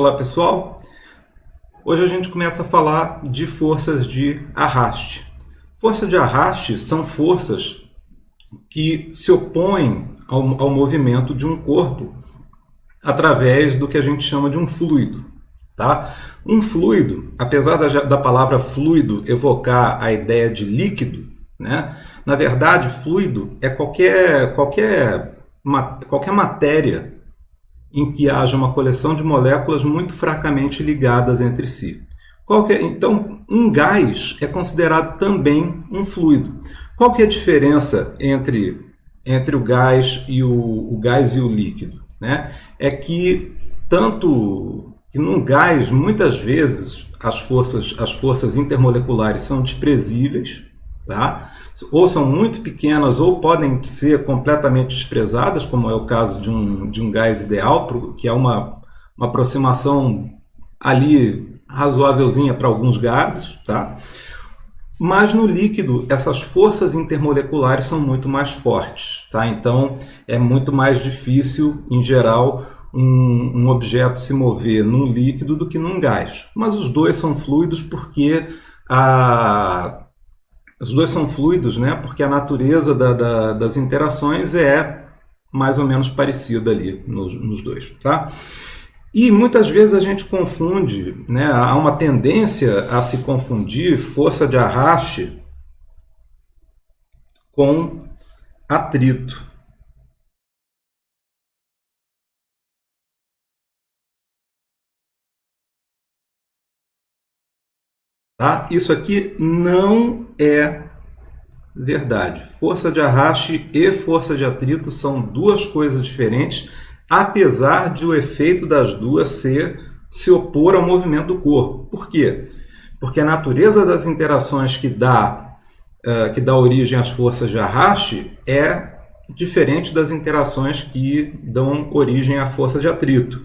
Olá pessoal, hoje a gente começa a falar de forças de arraste. Forças de arraste são forças que se opõem ao, ao movimento de um corpo através do que a gente chama de um fluido. Tá? Um fluido, apesar da, da palavra fluido evocar a ideia de líquido, né? na verdade fluido é qualquer, qualquer, qualquer matéria em que haja uma coleção de moléculas muito fracamente ligadas entre si. É? Então, um gás é considerado também um fluido. Qual que é a diferença entre, entre o gás e o, o gás e o líquido? Né? É que tanto que num gás, muitas vezes, as forças, as forças intermoleculares são desprezíveis, tá? ou são muito pequenas ou podem ser completamente desprezadas, como é o caso de um, de um gás ideal, que é uma, uma aproximação ali razoávelzinha para alguns gases. Tá? Mas no líquido, essas forças intermoleculares são muito mais fortes. Tá? Então, é muito mais difícil, em geral, um, um objeto se mover num líquido do que num gás. Mas os dois são fluidos porque a os dois são fluidos, né? Porque a natureza da, da, das interações é mais ou menos parecida ali nos, nos, dois, tá? E muitas vezes a gente confunde, né? Há uma tendência a se confundir força de arraste com atrito. Tá? Isso aqui não é verdade. Força de arraste e força de atrito são duas coisas diferentes, apesar de o efeito das duas ser se opor ao movimento do corpo. Por quê? Porque a natureza das interações que dá, uh, que dá origem às forças de arraste é diferente das interações que dão origem à força de atrito.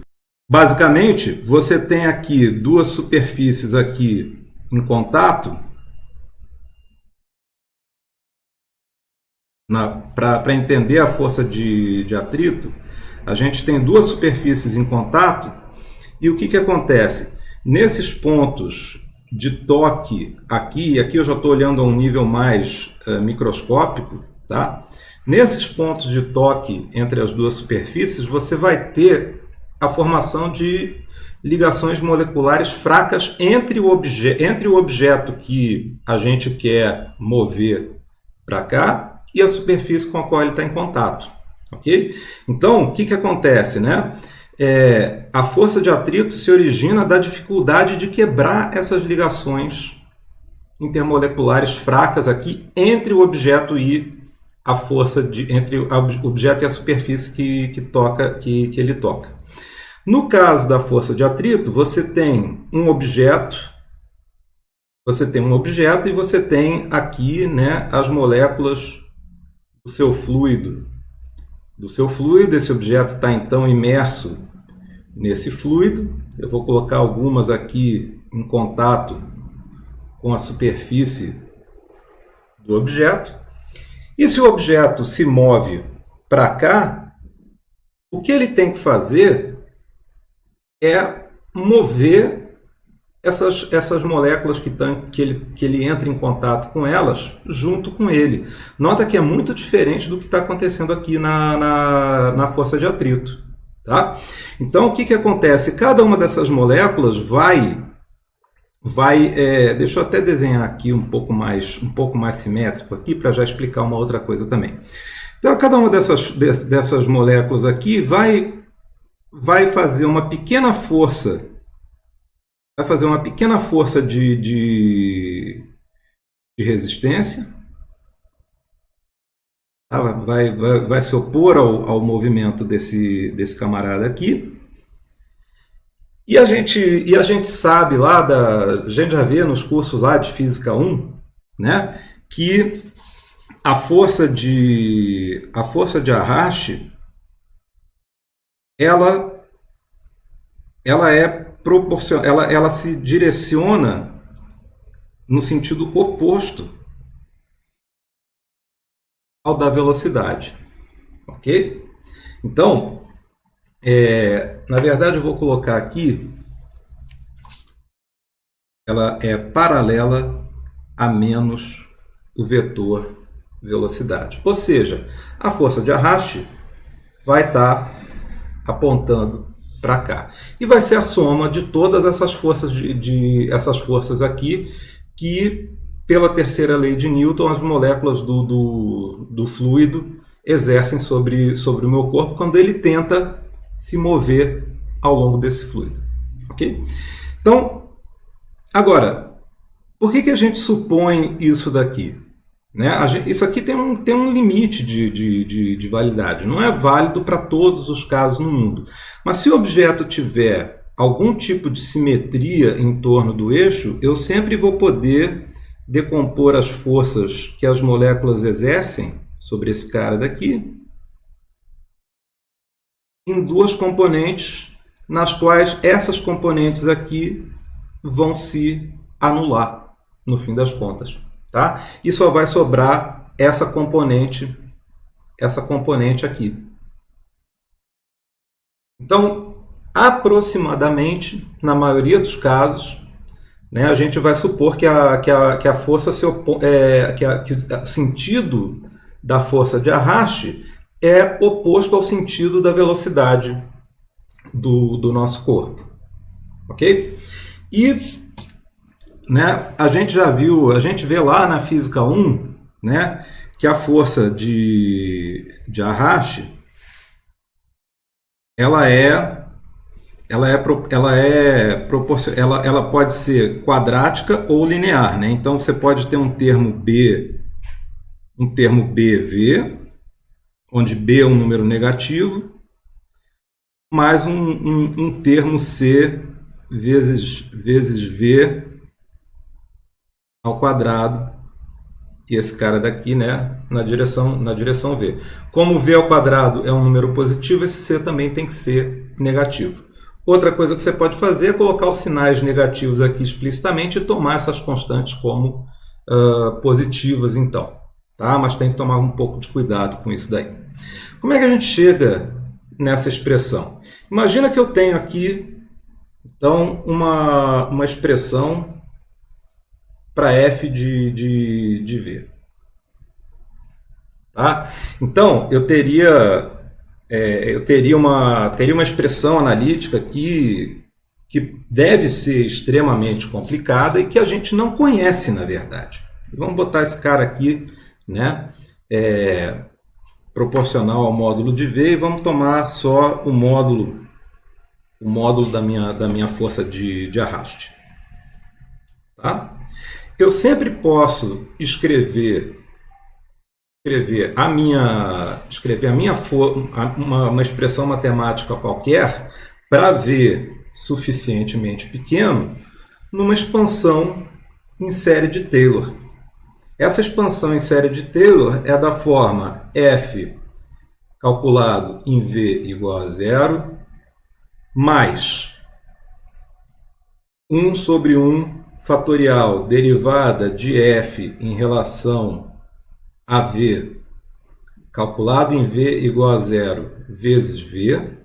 Basicamente, você tem aqui duas superfícies aqui em contato, para entender a força de, de atrito, a gente tem duas superfícies em contato e o que, que acontece? Nesses pontos de toque aqui, aqui eu já estou olhando a um nível mais uh, microscópico, tá? Nesses pontos de toque entre as duas superfícies, você vai ter a formação de ligações moleculares fracas entre o, obje entre o objeto que a gente quer mover para cá e a superfície com a qual ele está em contato. ok? Então, o que, que acontece? Né? É, a força de atrito se origina da dificuldade de quebrar essas ligações intermoleculares fracas aqui entre o objeto e a força de, entre o objeto e a superfície que, que, toca, que, que ele toca. No caso da força de atrito, você tem um objeto, você tem um objeto e você tem aqui né, as moléculas do seu fluido. Do seu fluido, esse objeto está então imerso nesse fluido. Eu vou colocar algumas aqui em contato com a superfície do objeto. E se o objeto se move para cá, o que ele tem que fazer é mover essas, essas moléculas que, tão, que, ele, que ele entra em contato com elas junto com ele. Nota que é muito diferente do que está acontecendo aqui na, na, na força de atrito. Tá? Então, o que, que acontece? Cada uma dessas moléculas vai vai é, deixa eu até desenhar aqui um pouco mais um pouco mais simétrico aqui para já explicar uma outra coisa também então cada uma dessas dessas moléculas aqui vai vai fazer uma pequena força, vai fazer uma pequena força de, de, de resistência, tá? vai, vai, vai se opor ao, ao movimento desse, desse camarada aqui. E a gente, e a gente sabe lá, da, a gente já vê nos cursos lá de Física 1, né, que a força de, a força de arraste ela, ela é proporcional, ela, ela se direciona no sentido oposto ao da velocidade, ok? Então, é, na verdade eu vou colocar aqui ela é paralela a menos o vetor velocidade. Ou seja, a força de arraste vai estar apontando para cá. E vai ser a soma de todas essas forças de, de, essas forças aqui que pela terceira lei de Newton as moléculas do, do, do fluido exercem sobre, sobre o meu corpo quando ele tenta se mover ao longo desse fluido. Ok? Então, agora, por que, que a gente supõe isso daqui? Né? Gente, isso aqui tem um, tem um limite de, de, de, de validade. Não é válido para todos os casos no mundo. Mas se o objeto tiver algum tipo de simetria em torno do eixo, eu sempre vou poder decompor as forças que as moléculas exercem sobre esse cara daqui em duas componentes, nas quais essas componentes aqui vão se anular, no fim das contas. Tá? E só vai sobrar essa componente, essa componente aqui. Então, aproximadamente, na maioria dos casos, né, a gente vai supor que a, que a, que a força se é, que, a, que o sentido da força de arraste é oposto ao sentido da velocidade do, do nosso corpo. Ok? E né, a gente já viu, a gente vê lá na física 1, né, que a força de, de arraste ela é ela é ela é ela, ela pode ser quadrática ou linear, né? Então você pode ter um termo b um termo bv onde b é um número negativo mais um, um, um termo c vezes vezes v ao quadrado e esse cara daqui né, na, direção, na direção V. Como V ao quadrado é um número positivo, esse C também tem que ser negativo. Outra coisa que você pode fazer é colocar os sinais negativos aqui explicitamente e tomar essas constantes como uh, positivas, então. Tá? Mas tem que tomar um pouco de cuidado com isso daí. Como é que a gente chega nessa expressão? Imagina que eu tenho aqui, então, uma, uma expressão para f de, de, de v. Tá? Então, eu teria, é, eu teria, uma, teria uma expressão analítica que, que deve ser extremamente complicada e que a gente não conhece, na verdade. Vamos botar esse cara aqui, né, é, proporcional ao módulo de V e vamos tomar só o módulo, o módulo da minha, da minha força de, de arraste. Tá? Eu sempre posso escrever escrever a minha escrever a minha uma, uma expressão matemática qualquer para ver suficientemente pequeno numa expansão em série de Taylor. Essa expansão em série de Taylor é da forma f calculado em v igual a zero mais 1 sobre 1 fatorial derivada de f em relação a v, calculado em v igual a zero vezes v,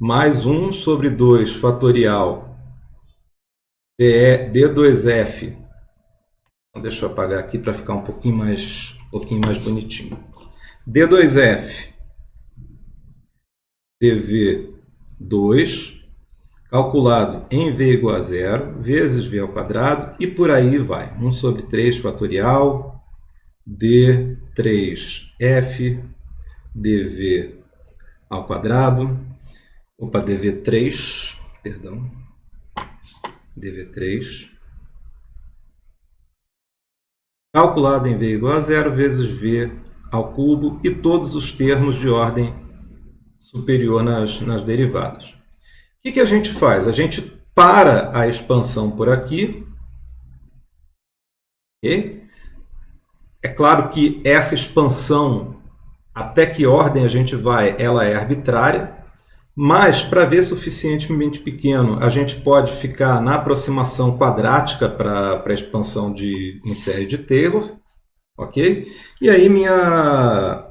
mais 1 sobre 2 fatorial d2f. Então, deixa eu apagar aqui para ficar um pouquinho mais, um pouquinho mais bonitinho. d2f dv2 calculado em v igual a zero, vezes v ao quadrado, e por aí vai. 1 sobre 3 fatorial, d3f dv ao quadrado, opa, dv3, perdão, dv3, calculado em v igual a zero, vezes v ao cubo, e todos os termos de ordem superior nas, nas derivadas. O que, que a gente faz? A gente para a expansão por aqui. Okay? É claro que essa expansão, até que ordem a gente vai, ela é arbitrária. Mas, para ver suficientemente pequeno, a gente pode ficar na aproximação quadrática para a expansão de, em série de Taylor. ok? E aí minha,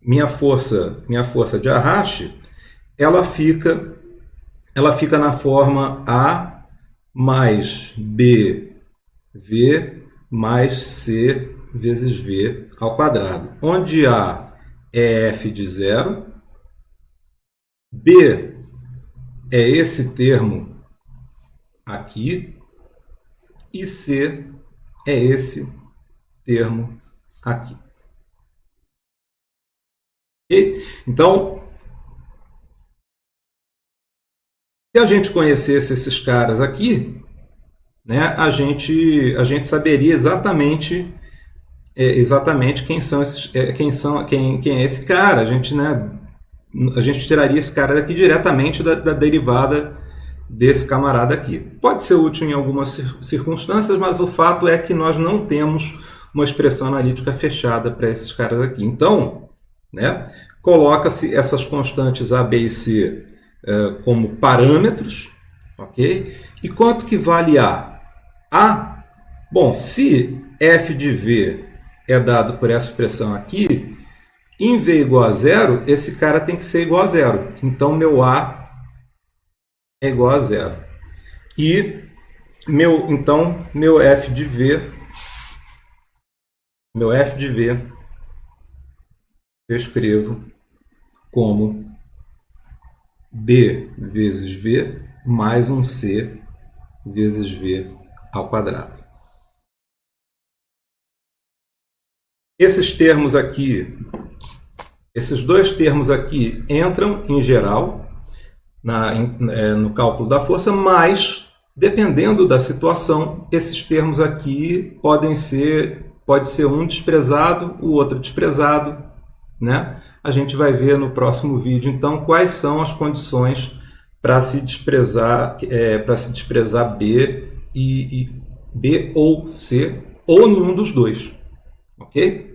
minha, força, minha força de arraste ela fica ela fica na forma A mais BV mais C vezes V ao quadrado, onde A é f de zero, B é esse termo aqui, e C é esse termo aqui. Então, se a gente conhecesse esses caras aqui, né, a, gente, a gente saberia exatamente é, exatamente quem são esses, é, quem são quem, quem é esse cara. A gente, né, a gente tiraria esse cara daqui diretamente da, da derivada desse camarada aqui. Pode ser útil em algumas circunstâncias, mas o fato é que nós não temos uma expressão analítica fechada para esses caras aqui. Então, né, coloca-se essas constantes A, B e C é, como parâmetros, ok? E quanto que vale A? A, bom, se f de V é dado por essa expressão aqui, em V igual a zero, esse cara tem que ser igual a zero. Então, meu A é igual a zero. E, meu, então, meu F de V, meu F de V, eu escrevo como B vezes V mais um C vezes V ao quadrado. Esses termos aqui, esses dois termos aqui entram em geral na, é, no cálculo da força, mas dependendo da situação, esses termos aqui podem ser, pode ser um desprezado, o outro desprezado, né? A gente vai ver no próximo vídeo, então, quais são as condições para se desprezar, é, para se desprezar B e, e B ou C, ou nenhum dos dois, ok?